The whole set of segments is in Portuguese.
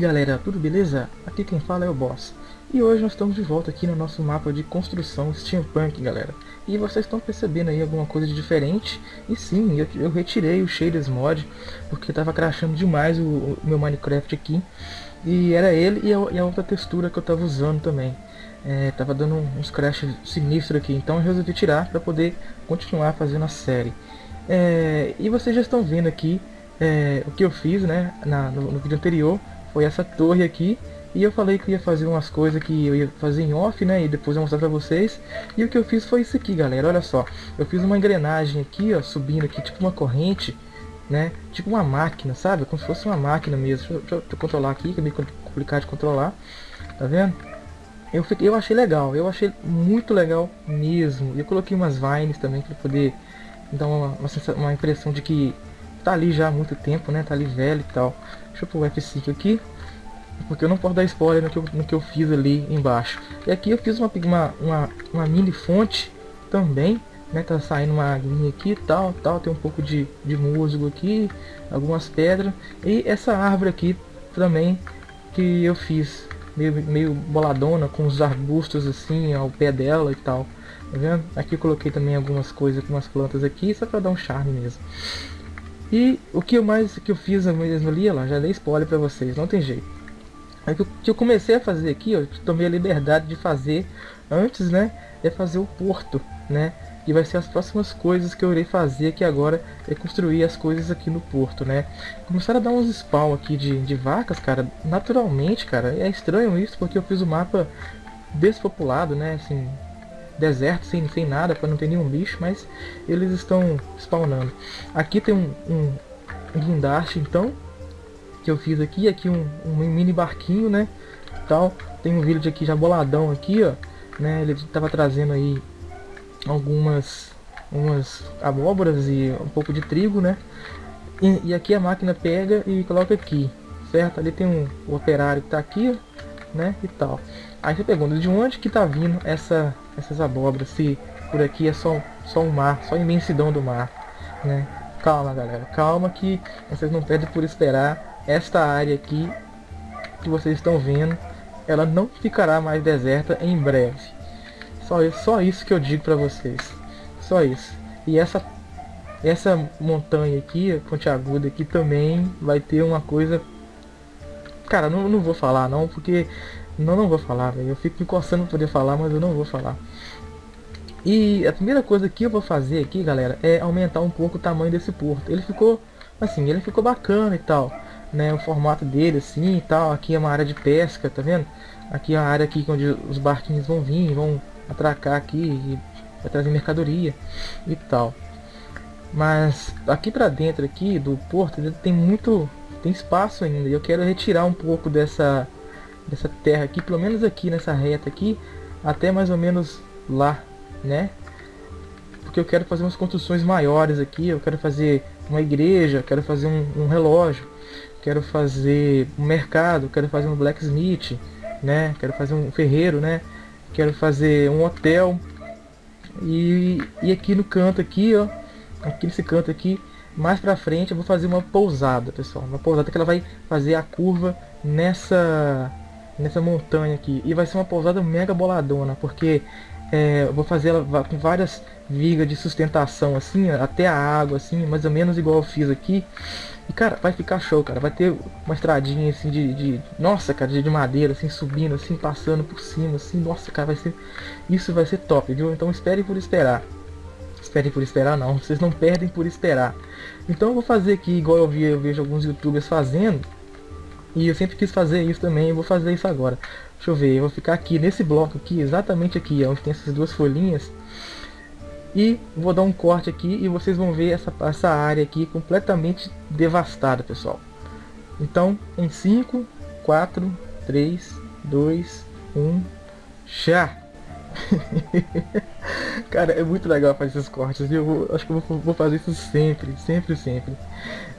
galera, tudo beleza? Aqui quem fala é o Boss. E hoje nós estamos de volta aqui no nosso mapa de construção steampunk, galera. E vocês estão percebendo aí alguma coisa de diferente? E sim, eu, eu retirei o Shaders Mod, porque estava crashando demais o, o, meu Minecraft aqui. E era ele e a, e a outra textura que eu estava usando também. É, tava dando uns crashes sinistros aqui, então eu resolvi tirar para poder continuar fazendo a série. É, e vocês já estão vendo aqui é, o que eu fiz né, na, no, no vídeo anterior foi essa torre aqui. E eu falei que ia fazer umas coisas que eu ia fazer em off, né? E depois eu mostrar pra vocês. E o que eu fiz foi isso aqui, galera. Olha só. Eu fiz uma engrenagem aqui, ó, subindo aqui, tipo uma corrente, né? Tipo uma máquina, sabe? Como se fosse uma máquina mesmo. Deixa eu, deixa eu controlar aqui, que é meio complicado de controlar. Tá vendo? Eu, fiquei, eu achei legal. Eu achei muito legal mesmo. E eu coloquei umas vines também para poder dar uma, uma, uma impressão de que tá ali já há muito tempo, né? Tá ali velho e tal. Deixa eu pôr o F5 aqui. Porque eu não posso dar spoiler no que eu, no que eu fiz ali embaixo. E aqui eu fiz uma, uma, uma, uma mini fonte também. Né, tá saindo uma aguinha aqui tal, tal, tem um pouco de, de musgo aqui, algumas pedras. E essa árvore aqui também que eu fiz, meio, meio boladona, com os arbustos assim ao pé dela e tal. Tá vendo? Aqui eu coloquei também algumas coisas, algumas plantas aqui, só para dar um charme mesmo. E o que eu mais que eu fiz mesmo ali, ó, já dei spoiler pra vocês, não tem jeito. É que o que eu comecei a fazer aqui, ó, tomei a liberdade de fazer antes, né, é fazer o porto, né, e vai ser as próximas coisas que eu irei fazer aqui agora, é construir as coisas aqui no porto, né. Começaram a dar uns spawn aqui de, de vacas, cara, naturalmente, cara, é estranho isso, porque eu fiz o mapa despopulado, né, assim, deserto, sem, sem nada, para não ter nenhum bicho, mas eles estão spawnando. Aqui tem um, um, guindaste, então, que eu fiz aqui, aqui um, um mini barquinho, né, tal. Tem um village aqui já boladão aqui, ó, né, ele estava trazendo aí algumas umas abóboras e um pouco de trigo, né, e, e aqui a máquina pega e coloca aqui, certo? Ali tem um operário que está aqui, né, e tal. Aí você pergunta de onde que tá vindo essa, essas abóboras, se por aqui é só, só o mar, só a imensidão do mar, né? Calma galera, calma que vocês não perdem por esperar esta área aqui que vocês estão vendo, ela não ficará mais deserta em breve. Só, só isso que eu digo pra vocês, só isso. E essa, essa montanha aqui, a ponte aguda aqui também vai ter uma coisa... Cara, não, não vou falar não, porque não, não vou falar, velho. Eu fico me coçando pra poder falar, mas eu não vou falar. E a primeira coisa que eu vou fazer aqui, galera, é aumentar um pouco o tamanho desse porto. Ele ficou, assim, ele ficou bacana e tal, né? O formato dele, assim, e tal. Aqui é uma área de pesca, tá vendo? Aqui é a área aqui onde os barquinhos vão vir, vão atracar aqui e vai trazer mercadoria e tal. Mas aqui pra dentro aqui do porto, tem muito, tem espaço ainda. E eu quero retirar um pouco dessa dessa terra aqui, pelo menos aqui nessa reta aqui, até mais ou menos lá, né? Porque eu quero fazer umas construções maiores aqui, eu quero fazer uma igreja, quero fazer um, um relógio, quero fazer um mercado, quero fazer um blacksmith, né? Quero fazer um ferreiro, né? Quero fazer um hotel. E, e aqui no canto aqui, ó, aqui nesse canto aqui, mais pra frente eu vou fazer uma pousada, pessoal. Uma pousada que ela vai fazer a curva nessa nessa montanha aqui. E vai ser uma pousada mega boladona, porque é, eu vou fazer ela com várias vigas de sustentação, assim, até a água, assim, mais ou menos igual eu fiz aqui. E, cara, vai ficar show, cara. Vai ter uma estradinha, assim, de... de nossa, cara, de, de, madeira, assim, subindo, assim, passando por cima, assim. Nossa, cara, vai ser... Isso vai ser top, viu? Então esperem por esperar. Esperem por esperar, não. Vocês não perdem por esperar. Então eu vou fazer aqui, igual eu, vi, eu vejo alguns youtubers fazendo. E eu sempre quis fazer isso também, vou fazer isso agora. Deixa eu ver, eu vou ficar aqui nesse bloco aqui, exatamente aqui, onde tem essas duas folhinhas. E vou dar um corte aqui e vocês vão ver essa, essa área aqui completamente devastada, pessoal. Então, em 5, 4, 3, 2, 1, já! Cara, é muito legal fazer esses cortes? Eu vou, acho que eu vou, vou, fazer isso sempre, sempre, sempre.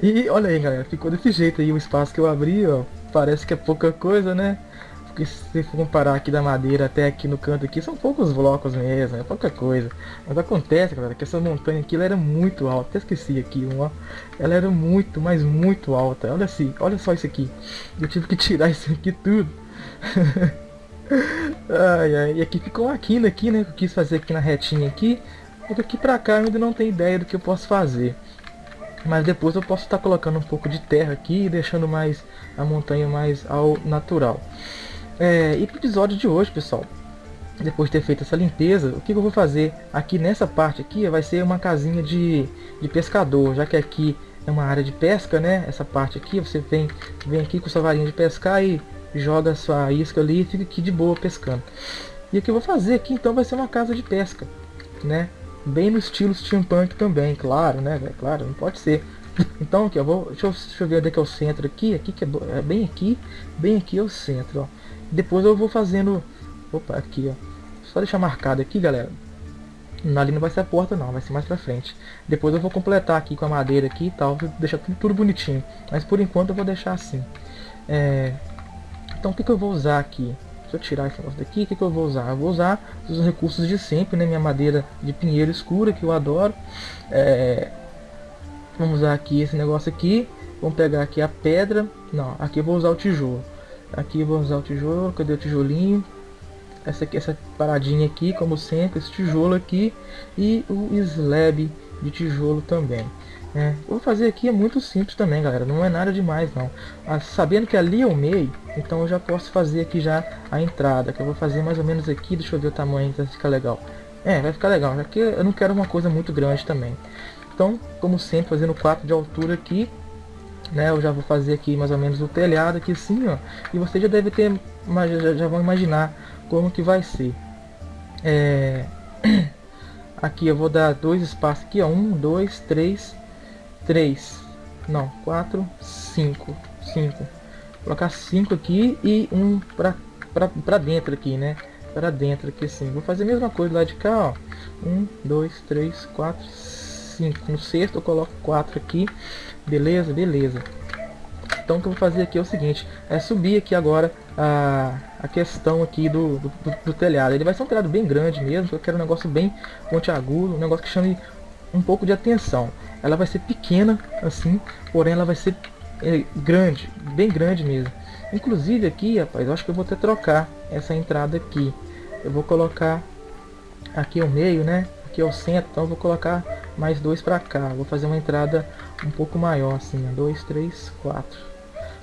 E olha aí, galera, ficou desse jeito aí o espaço que eu abri, ó. Parece que é pouca coisa, né? porque se for comparar aqui da madeira até aqui no canto aqui, são poucos blocos mesmo, é pouca coisa. Mas acontece, galera, que essa montanha aqui era muito alta. Até esqueci aqui, ó. Ela era muito, mas muito alta. Olha assim, olha só isso aqui. Eu tive que tirar isso aqui tudo. ai, ai. E aqui ficou uma quina aqui, né? Que eu quis fazer aqui na retinha aqui. E daqui pra cá eu ainda não tenho ideia do que eu posso fazer. Mas depois eu posso estar colocando um pouco de terra aqui e deixando mais a montanha mais ao natural. É, e pro episódio de hoje, pessoal, depois de ter feito essa limpeza, o que eu vou fazer aqui nessa parte aqui vai ser uma casinha de, de pescador, já que aqui é uma área de pesca, né? Essa parte aqui, você vem, vem aqui com sua varinha de pescar e joga sua isca ali e fica aqui de boa pescando. E o que eu vou fazer aqui então vai ser uma casa de pesca, né? Bem no estilo steampunk também, claro, né? Claro, não pode ser. Então aqui, eu vou, deixa eu, deixa eu ver onde é que é o centro aqui, aqui que é, é bem aqui, bem aqui é o centro, ó. Depois eu vou fazendo, opa, aqui, ó. Só deixar marcado aqui, galera. Ali não vai ser a porta não, vai ser mais pra frente. Depois eu vou completar aqui com a madeira aqui e tal, deixar tudo, tudo bonitinho. Mas por enquanto eu vou deixar assim. É... Então o que, que eu vou usar aqui? Deixa eu tirar esse negócio daqui, o que, que eu vou usar? Eu vou usar os recursos de sempre, né? Minha madeira de pinheiro escura, que eu adoro. É... Vamos usar aqui esse negócio aqui. Vamos pegar aqui a pedra. Não, aqui eu vou usar o tijolo. Aqui eu vou usar o tijolo. Cadê o tijolinho? Essa aqui, essa paradinha aqui, como sempre, esse tijolo aqui. E o slab de tijolo também. É, vou fazer aqui é muito simples também, galera. Não é nada demais, não. Ah, sabendo que ali é o meio, então eu já posso fazer aqui já a entrada. Que eu vou fazer mais ou menos aqui. Deixa eu ver o tamanho, vai ficar legal. É, vai ficar legal. Que eu não quero uma coisa muito grande também. Então, como sempre, fazendo 4 de altura aqui. Né, eu já vou fazer aqui mais ou menos o telhado aqui assim, ó. E você já deve ter, já, já vão imaginar como que vai ser. É... Aqui eu vou dar dois espaços aqui, ó. Um, dois, três, 3, não, 4, 5, 5. Colocar 5 aqui e um pra, pra, pra dentro aqui, né? Para dentro aqui assim. Vou fazer a mesma coisa lá de cá, ó. 1, 2, 3, 4, 5. No sexto eu coloco 4 aqui. Beleza? Beleza. Então o que eu vou fazer aqui é o seguinte, é subir aqui agora a, a questão aqui do, do, do telhado. Ele vai ser um telhado bem grande mesmo, eu quero um negócio bem pontiagudo, um negócio que chame um pouco de atenção. Ela vai ser pequena assim, porém ela vai ser é, grande, bem grande mesmo. Inclusive aqui, rapaz, eu acho que eu vou até trocar essa entrada aqui. Eu vou colocar aqui ao meio, né? Aqui é o centro, então vou colocar mais dois para cá. Vou fazer uma entrada um pouco maior, assim, dois, três, quatro.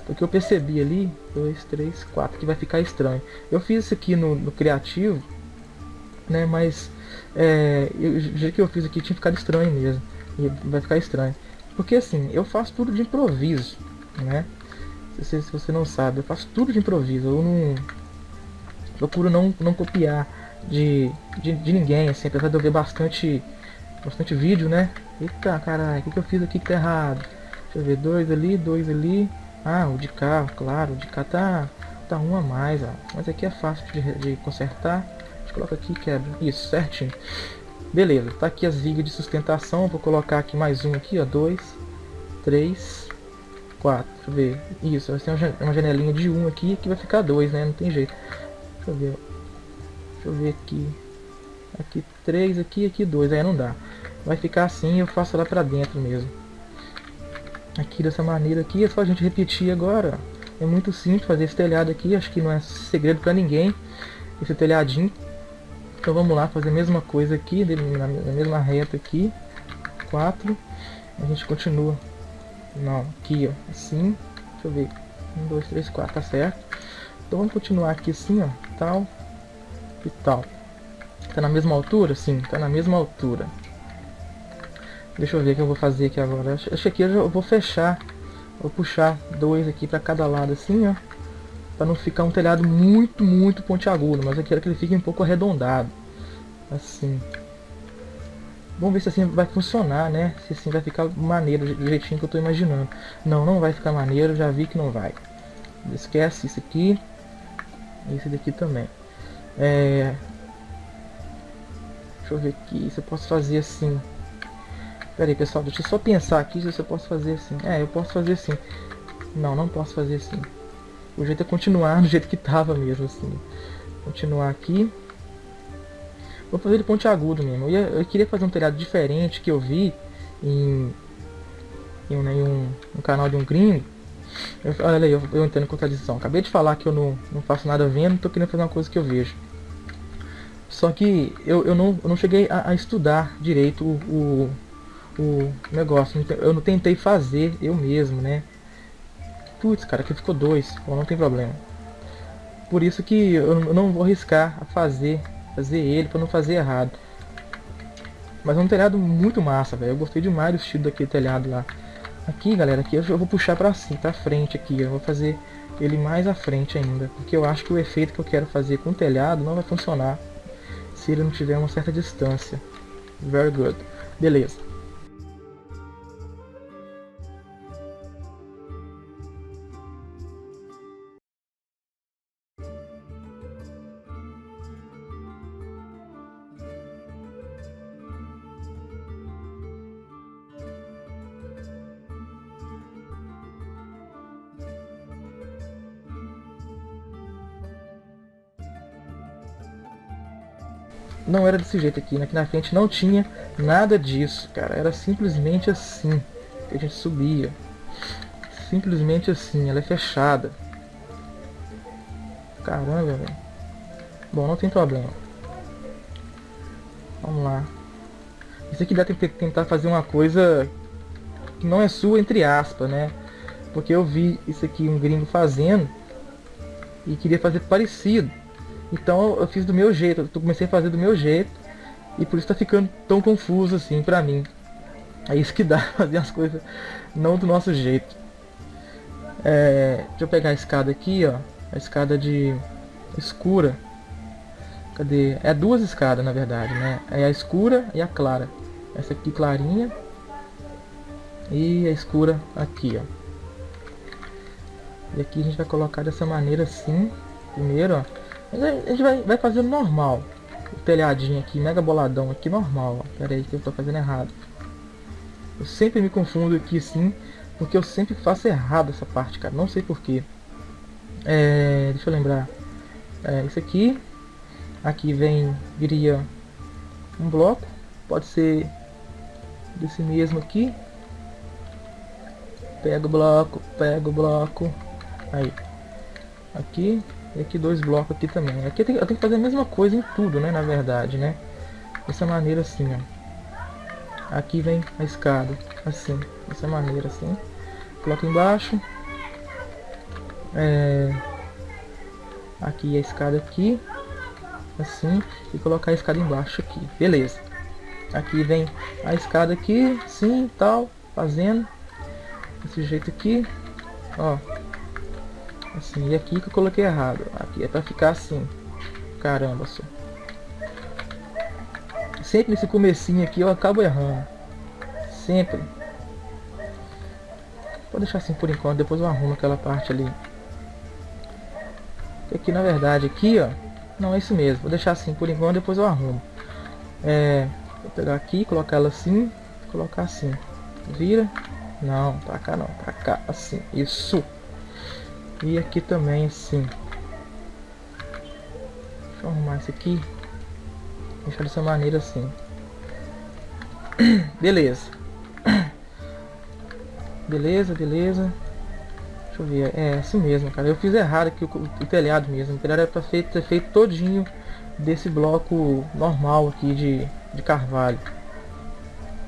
Porque eu percebi ali, dois, três, quatro, que vai ficar estranho. Eu fiz isso aqui no, no criativo, né? Mas é, eu, já que eu fiz aqui tinha ficado estranho mesmo. E vai ficar estranho. Porque assim, eu faço tudo de improviso, né? Se, se você não sabe, eu faço tudo de improviso. Eu não procuro não, não copiar de, de, de ninguém, assim, apesar de eu ver bastante, bastante vídeo, né? Eita, caralho, o que, que eu fiz aqui que tá errado? Deixa eu ver, dois ali, dois ali. Ah, o de cá, claro, o de cá tá, tá um a mais, ó. Mas aqui é fácil de, de consertar coloca aqui quebra. Isso, certinho. Beleza, tá aqui as vigas de sustentação. Vou colocar aqui mais um aqui, ó. Dois, três, quatro. Deixa eu ver. Isso, vai ter uma janelinha de um aqui que vai ficar dois, né? Não tem jeito. Deixa eu ver. Deixa eu ver aqui. Aqui três, aqui, aqui dois. Aí não dá. Vai ficar assim eu faço lá pra dentro mesmo. Aqui dessa maneira aqui. É só a gente repetir agora. É muito simples fazer esse telhado aqui. Acho que não é segredo pra ninguém. Esse telhadinho. Então vamos lá, fazer a mesma coisa aqui, na, mesma reta aqui. 4. A gente continua. Não, aqui ó, assim. Deixa eu ver. 1, 2, 3, 4, tá certo. Então vamos continuar aqui assim, ó. Tal. E tal. Tá na mesma altura? Sim, tá na mesma altura. Deixa eu ver o que eu vou fazer aqui agora. Acho que aqui eu vou fechar. Vou puxar dois aqui para cada lado assim, ó para não ficar um telhado muito, muito pontiagudo, mas eu quero que ele fique um pouco arredondado, assim. Vamos ver se assim vai funcionar, né? Se assim vai ficar maneiro, do jeitinho que eu estou imaginando. Não, não vai ficar maneiro, já vi que não vai. Esquece isso aqui. Esse daqui também. É... Deixa eu ver aqui se eu posso fazer assim. Pera aí, pessoal, deixa eu só pensar aqui se eu posso fazer assim. É, eu posso fazer assim. Não, não posso fazer assim. O jeito é continuar do jeito que tava mesmo, assim. Continuar aqui. Vou fazer ele pontiagudo mesmo. Eu, ia, eu queria fazer um telhado diferente que eu vi em, em, um, em um, um canal de um gringo. Eu, olha aí, eu, eu entendo contradição. Acabei de falar que eu não, não faço nada vendo, tô querendo fazer uma coisa que eu vejo. Só que eu, eu, não, eu não cheguei a, a estudar direito o, o, o, negócio. Eu não tentei fazer eu mesmo, né? Putz, cara, aqui ficou dois. Bom, não tem problema. Por isso que eu não vou arriscar a fazer, fazer ele para não fazer errado. Mas é um telhado muito massa, velho. Eu gostei demais do estilo daquele telhado lá. Aqui, galera, aqui eu vou puxar pra cima, pra frente aqui. Eu vou fazer ele mais à frente ainda. Porque eu acho que o efeito que eu quero fazer com o telhado não vai funcionar se ele não tiver uma certa distância. Very good. Beleza. Não era desse jeito aqui, né? aqui na frente não tinha nada disso, cara, era simplesmente assim que a gente subia, simplesmente assim, ela é fechada, caramba, velho, bom, não tem problema, vamos lá, isso aqui dá pra tentar fazer uma coisa que não é sua, entre aspas, né, porque eu vi isso aqui um gringo fazendo e queria fazer parecido, então eu fiz do meu jeito, eu comecei a fazer do meu jeito e por isso tá ficando tão confuso assim pra mim. É isso que dá fazer as coisas não do nosso jeito. É, deixa eu pegar a escada aqui, ó. A escada de escura. Cadê? É duas escadas na verdade, né? É a escura e a clara. Essa aqui clarinha. E a escura aqui, ó. E aqui a gente vai colocar dessa maneira assim. Primeiro, ó. A gente vai, vai fazendo normal. O telhadinho aqui, mega boladão aqui, normal. Ó. Pera aí que eu tô fazendo errado. Eu sempre me confundo aqui assim, porque eu sempre faço errado essa parte, cara. Não sei porquê. É, deixa eu lembrar. É, isso aqui. Aqui vem, viria um bloco. Pode ser desse mesmo aqui. Pega o bloco, pega o bloco. Aí. Aqui, e aqui dois blocos aqui também. Aqui eu tenho, eu tenho que fazer a mesma coisa em tudo, né? Na verdade, né? Dessa maneira assim, ó. Aqui vem a escada, assim. Dessa maneira assim. Coloca embaixo. É... Aqui a escada aqui. Assim. E colocar a escada embaixo aqui. Beleza. Aqui vem a escada aqui, sim, tal. Fazendo. Desse jeito aqui. Ó. Assim, e aqui que eu coloquei errado. Aqui é pra ficar assim. Caramba, só. Sempre nesse comecinho aqui eu acabo errando. Sempre. Vou deixar assim por enquanto, depois eu arrumo aquela parte ali. Aqui na verdade, aqui ó. Não, é isso mesmo. Vou deixar assim por enquanto, depois eu arrumo. É, vou pegar aqui, colocar ela assim, colocar assim. Vira. Não, pra cá não, pra cá, assim. Isso. E aqui também assim. Deixa eu arrumar isso aqui. Deixar dessa maneira assim. Beleza. Beleza, beleza. Deixa eu ver. É assim mesmo, cara. Eu fiz errado aqui o, o telhado mesmo. O telhado era pra ser, ter feito todinho desse bloco normal aqui de, de carvalho.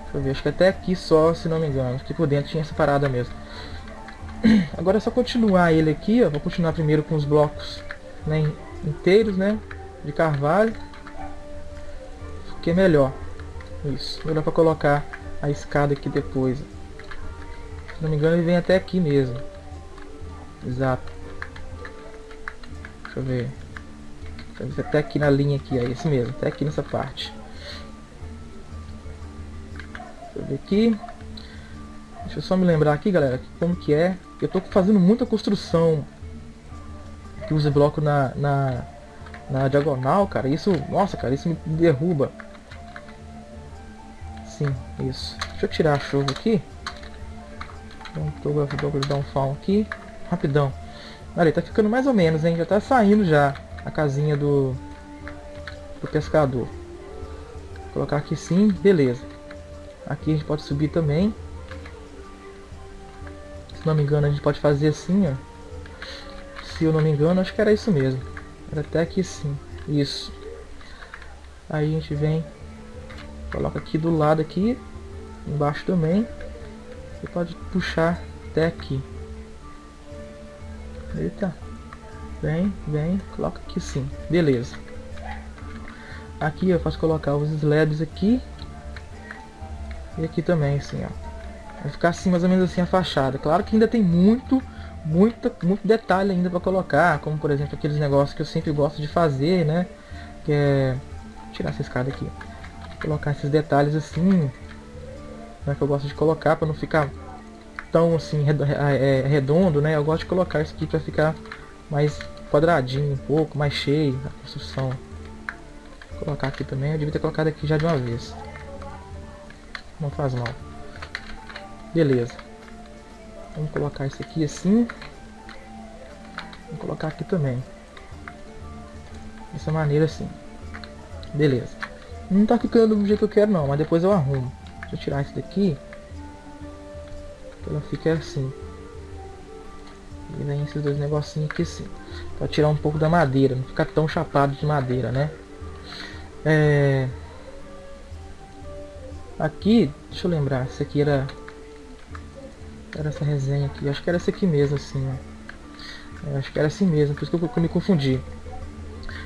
Deixa eu ver. Acho que até aqui só, se não me engano. Aqui por dentro tinha essa parada mesmo. Agora é só continuar ele aqui, ó. Vou continuar primeiro com os blocos né, inteiros, né? De carvalho. Que é melhor. Isso. Melhor para colocar a escada aqui depois. Se não me engano ele vem até aqui mesmo. Exato. Deixa eu ver. Até aqui na linha aqui, é esse mesmo. Até aqui nessa parte. Deixa eu ver aqui. Deixa eu só me lembrar aqui, galera, como que é eu tô fazendo muita construção que usa bloco na, na, na diagonal, cara. Isso, nossa, cara, isso me derruba. Sim, isso. Deixa eu tirar a chuva aqui. Então, vou dar um fall aqui. Rapidão. Olha, tá ficando mais ou menos, hein? Já tá saindo já a casinha do, do pescador. Vou colocar aqui sim, beleza. Aqui a gente pode subir também. Se não me engano, a gente pode fazer assim, ó. Se eu não me engano, acho que era isso mesmo. Era até aqui sim. Isso. Aí a gente vem, coloca aqui do lado aqui, embaixo também. Você pode puxar até aqui. Eita. Vem, vem, coloca aqui sim. Beleza. Aqui eu posso colocar os slabs aqui. E aqui também, assim, ó. Vai ficar assim, mais ou menos assim, a fachada. Claro que ainda tem muito, muito, muito detalhe ainda para colocar. Como, por exemplo, aqueles negócios que eu sempre gosto de fazer, né? Que é... Vou tirar essa escada aqui. Colocar esses detalhes assim. Né, que eu gosto de colocar para não ficar tão assim é, redondo, né? Eu gosto de colocar isso aqui para ficar mais quadradinho um pouco, mais cheio a construção. Vou colocar aqui também, eu devia ter colocado aqui já de uma vez. Não faz mal. Beleza. Vamos colocar isso aqui assim. Vou colocar aqui também. Dessa maneira assim. Beleza. Não tá ficando do jeito que eu quero não, mas depois eu arrumo. Deixa eu tirar isso daqui. Ela fica assim. E vem esses dois negocinhos aqui assim. Pra tirar um pouco da madeira. Não ficar tão chapado de madeira, né? É... Aqui, deixa eu lembrar. Esse aqui era... Era essa resenha aqui. Acho que era esse aqui mesmo, assim, ó. acho que era assim mesmo. Por isso que eu, que eu me confundi.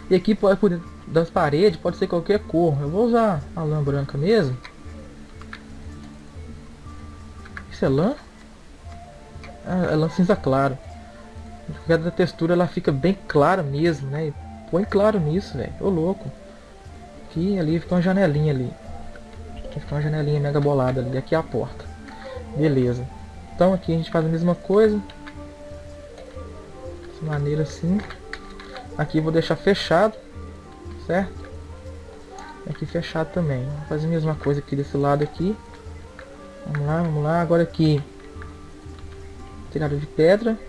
E aqui, por, por das paredes, pode ser qualquer cor. Eu vou usar a lã branca mesmo. Isso é lã? Ah, é lã cinza claro. Cada textura ela fica bem clara mesmo, né? Põe claro nisso, velho. Ô louco. Aqui ali fica uma janelinha ali. Aqui fica uma janelinha mega bolada ali. Aqui é a porta. Beleza. Então aqui a gente faz a mesma coisa. Dessa maneira assim. Aqui vou deixar fechado. Certo? Aqui fechado também. Vou fazer a mesma coisa aqui desse lado aqui. Vamos lá, vamos lá. Agora aqui. Telhado de pedra.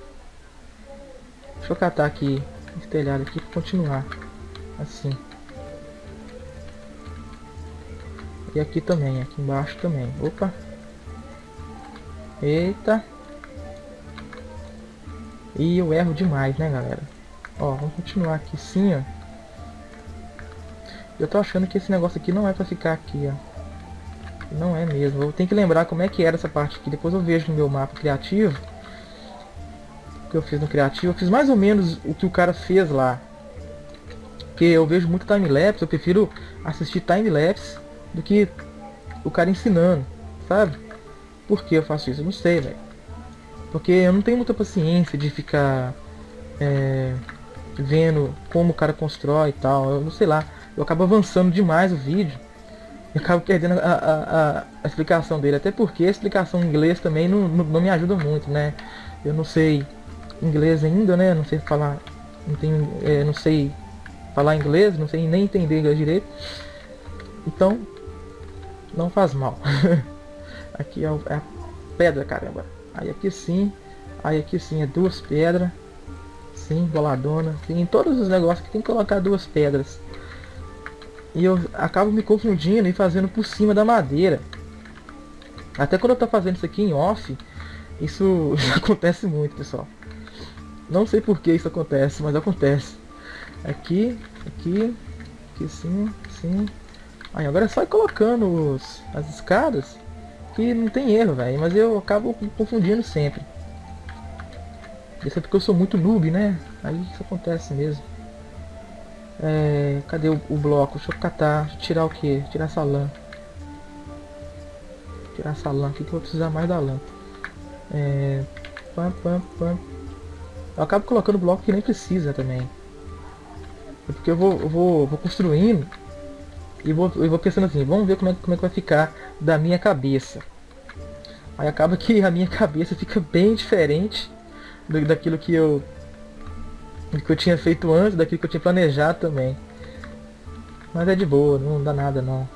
Deixa eu catar aqui esse telhado aqui para continuar. Assim. E aqui também, aqui embaixo também. Opa. Eita. E eu erro demais, né, galera? Ó, vamos continuar aqui sim, ó. Eu tô achando que esse negócio aqui não é pra ficar aqui, ó. Não é mesmo. Eu tenho que lembrar como é que era essa parte aqui. Depois eu vejo no meu mapa criativo. Que eu fiz no criativo. Eu fiz mais ou menos o que o cara fez lá. Porque eu vejo muito time-lapse. Eu prefiro assistir time-lapse do que o cara ensinando. Sabe? Por que eu faço isso? Eu não sei, velho. Porque eu não tenho muita paciência de ficar... É, vendo como o cara constrói e tal. Eu não sei lá. Eu acabo avançando demais o vídeo eu acabo perdendo a, a, a, explicação dele. Até porque a explicação em inglês também não, não, não, me ajuda muito, né? Eu não sei inglês ainda, né? Não sei falar. Não, tenho, é, não sei falar inglês, não sei nem entender inglês direito. Então, não faz mal. aqui é, é a pedra, caramba. Aí aqui sim. Aí aqui sim é duas pedras. Sim, boladona. Tem todos os negócios que tem que colocar duas pedras. E eu acabo me confundindo e fazendo por cima da madeira. Até quando eu tô fazendo isso aqui em off, isso acontece muito, pessoal. Não sei por que isso acontece, mas acontece. Aqui, aqui, aqui sim, sim. Aí agora é só ir colocando os, as escadas, que não tem erro, velho. Mas eu acabo confundindo sempre. Isso é porque eu sou muito noob, né? Aí isso acontece mesmo. É, cadê o, o, bloco? Deixa eu catar. Deixa eu tirar o que? Tirar essa lã. Tirar essa lã aqui que eu vou precisar mais da lã. É, pam, pam, pam. Eu acabo colocando bloco que nem precisa também. É porque eu vou, eu vou, vou construindo e vou, eu vou pensando assim, vamos ver como é, como é que vai ficar da minha cabeça. Aí acaba que a minha cabeça fica bem diferente do, daquilo que eu, que eu tinha feito antes, daquilo que eu tinha planejado também. Mas é de boa, não dá nada não.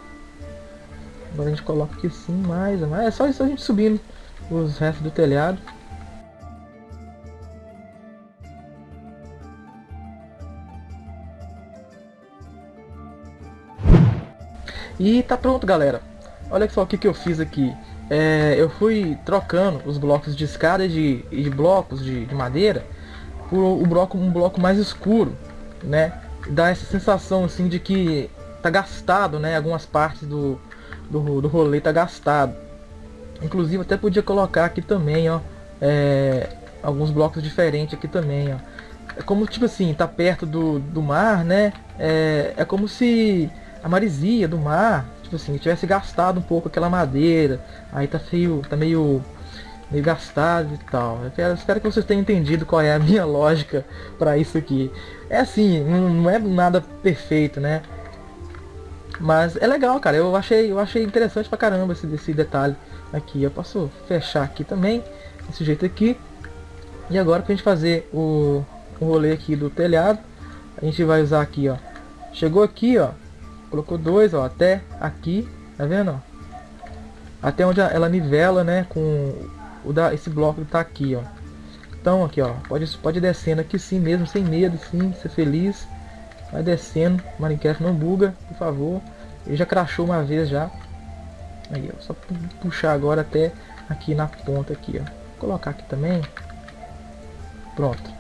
Agora a gente coloca aqui sim, mais, mais. É só isso a gente subindo os restos do telhado. E tá pronto, galera. Olha só o que, que eu fiz aqui. É, eu fui trocando os blocos de escada e de, de blocos de, de, madeira por o bloco, um bloco mais escuro, né? Dá essa sensação assim de que tá gastado, né? Algumas partes do, do, do rolê tá gastado. Inclusive até podia colocar aqui também, ó. É, alguns blocos diferentes aqui também, ó. É como tipo assim, tá perto do, do mar, né? É, é como se a marisia do mar tipo assim, tivesse gastado um pouco aquela madeira, aí tá feio, tá meio meio gastado e tal. Eu quero, espero que vocês tenham entendido qual é a minha lógica para isso aqui. É assim, não, não, é nada perfeito, né? Mas é legal, cara. Eu achei, eu achei interessante pra caramba esse, esse detalhe aqui. Eu posso fechar aqui também, desse jeito aqui. E agora pra gente fazer o, o rolê aqui do telhado, a gente vai usar aqui, ó. Chegou aqui, ó. Colocou dois, ó, até aqui, tá vendo? Até onde ela nivela, né, com o da esse bloco que tá aqui, ó. Então aqui, ó, pode pode descendo aqui sim mesmo, sem medo, sim, ser feliz. Vai descendo, Minecraft não buga, por favor. Ele já crashou uma vez já. Aí, ó, só puxar agora até aqui na ponta aqui, ó. Vou colocar aqui também. Pronto.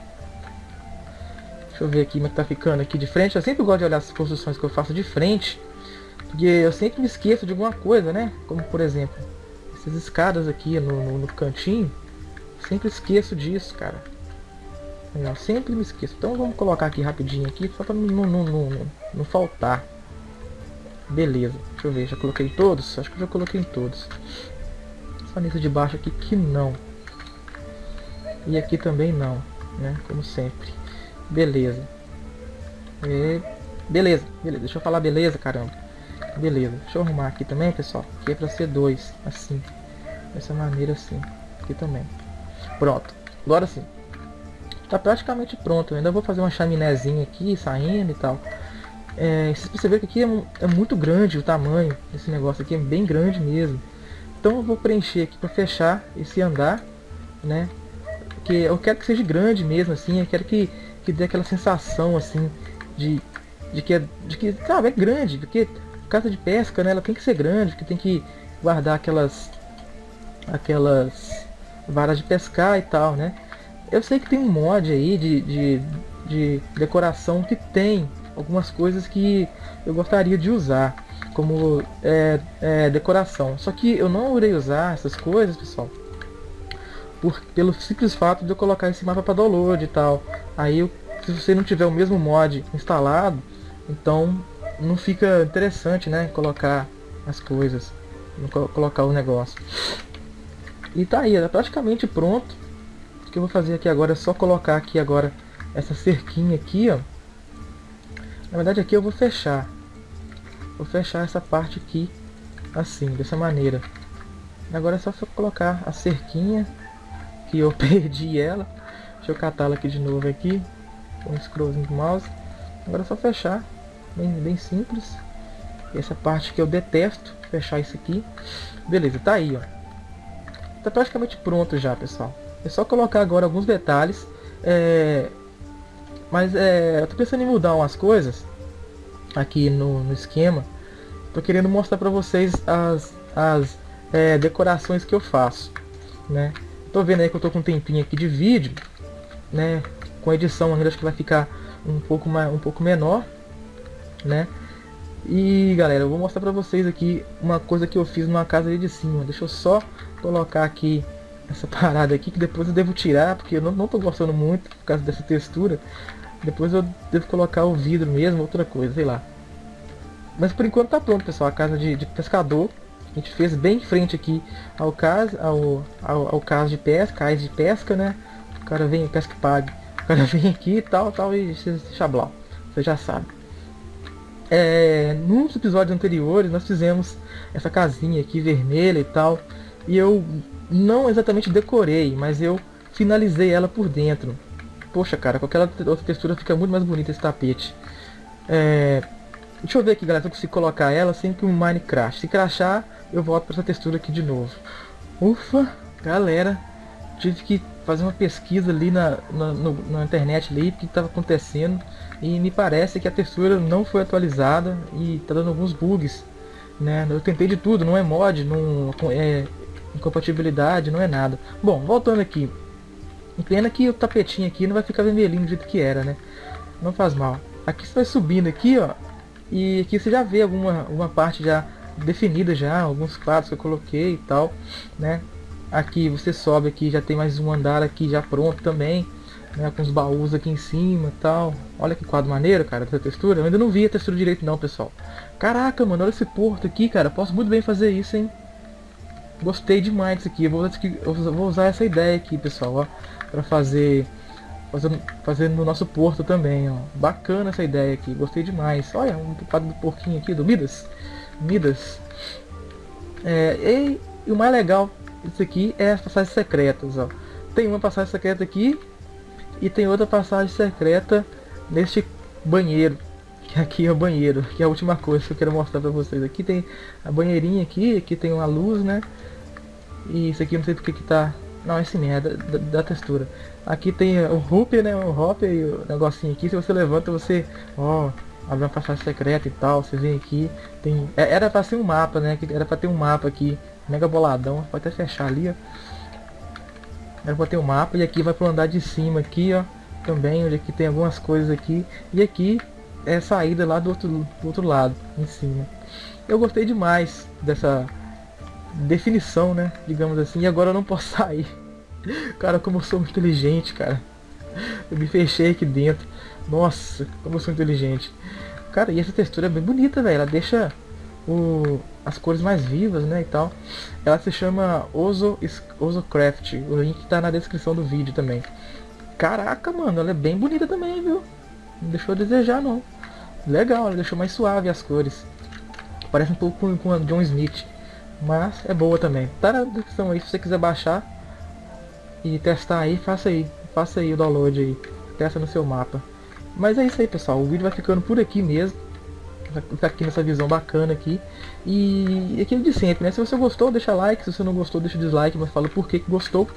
Deixa eu ver aqui como é que tá ficando aqui de frente. Eu sempre gosto de olhar as construções que eu faço de frente. Porque eu sempre me esqueço de alguma coisa, né? Como por exemplo, essas escadas aqui no, no, no cantinho. Sempre esqueço disso, cara. Eu sempre me esqueço. Então vamos colocar aqui rapidinho aqui, só para não, não, não, não, faltar. Beleza, deixa eu ver, já coloquei todos? Acho que eu já coloquei em todos. Só nesse de baixo aqui que não. E aqui também não, né? Como sempre. Beleza. E... Beleza, beleza. Deixa eu falar beleza, caramba. Beleza. Deixa eu arrumar aqui também, pessoal. Aqui é pra ser dois. Assim. Dessa maneira assim. Aqui também. Pronto. Agora sim. Tá praticamente pronto. Eu ainda vou fazer uma chaminézinha aqui, saindo e tal. É, vocês perceberam que aqui é, é, muito grande o tamanho desse negócio aqui. É bem grande mesmo. Então eu vou preencher aqui para fechar esse andar, né? Porque eu quero que seja grande mesmo, assim. Eu quero que que dê aquela sensação assim de, de que é, de que sabe, é grande, porque casa de pesca, né, ela tem que ser grande, porque tem que guardar aquelas aquelas varas de pescar e tal, né? Eu sei que tem um mod aí de, de, de decoração que tem algumas coisas que eu gostaria de usar como é, é, decoração. Só que eu não irei usar essas coisas, pessoal, por, pelo simples fato de eu colocar esse mapa para download e tal. Aí, se você não tiver o mesmo mod instalado, então não fica interessante, né? Colocar as coisas, colocar o negócio. E tá aí, é praticamente pronto. O que eu vou fazer aqui agora é só colocar aqui agora essa cerquinha aqui, ó. Na verdade aqui eu vou fechar. Vou fechar essa parte aqui assim, dessa maneira. Agora é só colocar a cerquinha que eu perdi ela. Deixa eu catá-la aqui de novo aqui. Com o scrollzinho do mouse. Agora é só fechar. Bem, bem simples. Essa parte que eu detesto. Fechar isso aqui. Beleza, tá aí, ó. Tá praticamente pronto já, pessoal. É só colocar agora alguns detalhes. É... Mas é... eu tô pensando em mudar umas coisas. Aqui no, no esquema. Tô querendo mostrar pra vocês as, as é, decorações que eu faço. Né? Tô vendo aí que eu tô com um tempinho aqui de vídeo, né? Com edição ainda acho que vai ficar um pouco, mais, um pouco menor, né? E galera, eu vou mostrar pra vocês aqui uma coisa que eu fiz numa casa ali de cima. Deixa eu só colocar aqui essa parada aqui, que depois eu devo tirar, porque eu não, não tô gostando muito por causa dessa textura. Depois eu devo colocar o vidro mesmo, outra coisa, sei lá. Mas por enquanto tá pronto, pessoal, a casa de, de pescador. A gente fez bem em frente aqui ao caso, ao, ao, ao caso de pesca, cais de pesca, né? O cara vem, pesca pague. O cara vem aqui e tal, tal, e chablau. Você já sabe. É, nos episódios anteriores nós fizemos essa casinha aqui vermelha e tal. E eu não exatamente decorei, mas eu finalizei ela por dentro. Poxa, cara, com aquela outra textura fica muito mais bonita esse tapete. É, deixa eu ver aqui, galera, se eu consigo colocar ela sem que o Minecraft. Se crachar, eu volto para essa textura aqui de novo. Ufa, galera, tive que fazer uma pesquisa ali na, na, no, na internet ali, o que estava acontecendo. E me parece que a textura não foi atualizada e está dando alguns bugs né? Eu tentei de tudo, não é mod, não é incompatibilidade, não é nada. Bom, voltando aqui. Pena que o tapetinho aqui não vai ficar vermelhinho do jeito que era, né? Não faz mal. Aqui você vai subindo aqui, ó. E aqui você já vê alguma, alguma parte já definida já, alguns quadros que eu coloquei e tal, né? Aqui você sobe aqui, já tem mais um andar aqui já pronto também, né? Com os baús aqui em cima tal. Olha que quadro maneiro, cara, essa textura. Eu ainda não vi a textura direito não, pessoal. Caraca, mano, olha esse porto aqui, cara. Posso muito bem fazer isso, hein? Gostei demais disso aqui. Eu vou, eu vou usar essa ideia aqui, pessoal, ó. Pra fazer fazendo, fazendo no nosso porto também, ó. Bacana essa ideia aqui, gostei demais. Olha, um quadro do porquinho aqui, do Midas. Midas. É, e, e, o mais legal disso aqui é as passagens secretas, ó. Tem uma passagem secreta aqui e tem outra passagem secreta neste banheiro. Que aqui é o banheiro, que é a última coisa que eu quero mostrar pra vocês. Aqui tem a banheirinha aqui, aqui tem uma luz, né? E isso aqui não sei porque que tá não, esse merda da, da, textura. Aqui tem o Hoop, né? O Hop e o negocinho aqui. Se você levanta, você... Ó, abre uma passagem secreta e tal. Você vem aqui. Tem... É, era pra ser um mapa, né? Era pra ter um mapa aqui. Mega boladão. Pode até fechar ali, ó. Era pra ter um mapa. E aqui vai pro andar de cima aqui, ó. Também, onde aqui tem algumas coisas aqui. E aqui é a saída lá do outro, do outro lado, em cima. Eu gostei demais dessa definição, né? Digamos assim. E agora eu não posso sair. Cara, como eu sou inteligente, cara. Eu me fechei aqui dentro. Nossa, como eu sou inteligente. Cara, e essa textura é bem bonita, velho. Ela deixa o, as cores mais vivas, né, e tal. Ela se chama Ozo, Ozo Craft. O link tá na descrição do vídeo também. Caraca, mano, ela é bem bonita também, viu? Não deixou a desejar, não. Legal, ela deixou mais suave as cores. Parece um pouco com a John Smith. Mas é boa também. Tá na descrição aí se você quiser baixar e testar aí, faça aí. Faça aí o download aí. Testa no seu mapa. Mas é isso aí pessoal, o vídeo vai ficando por aqui mesmo. Ficar aqui nessa visão bacana aqui. E aquilo de sempre, né? Se você gostou, deixa like. Se você não gostou, deixa dislike. Mas fala por que, que gostou.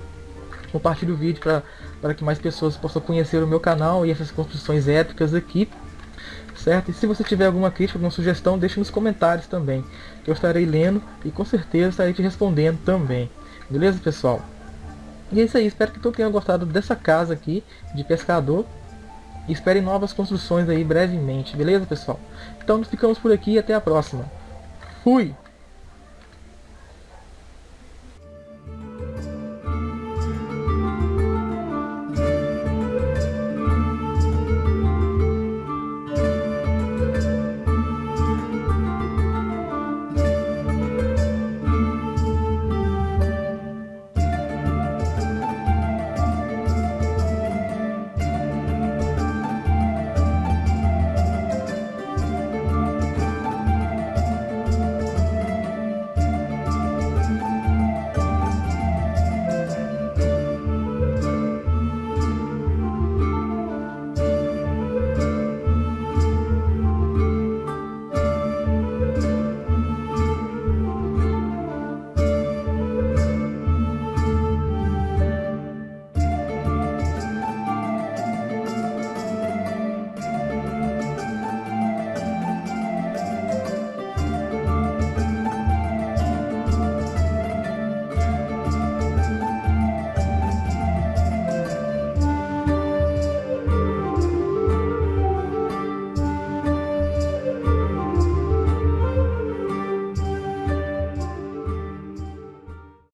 Compartilhe o vídeo para que mais pessoas possam conhecer o meu canal e essas construções épicas aqui certo? E se você tiver alguma crítica, alguma sugestão, deixe nos comentários também. Eu estarei lendo e com certeza estarei te respondendo também. Beleza, pessoal? E é isso aí, espero que todos tenham gostado dessa casa aqui de pescador. E esperem novas construções aí brevemente, beleza, pessoal? Então ficamos por aqui e até a próxima. Fui!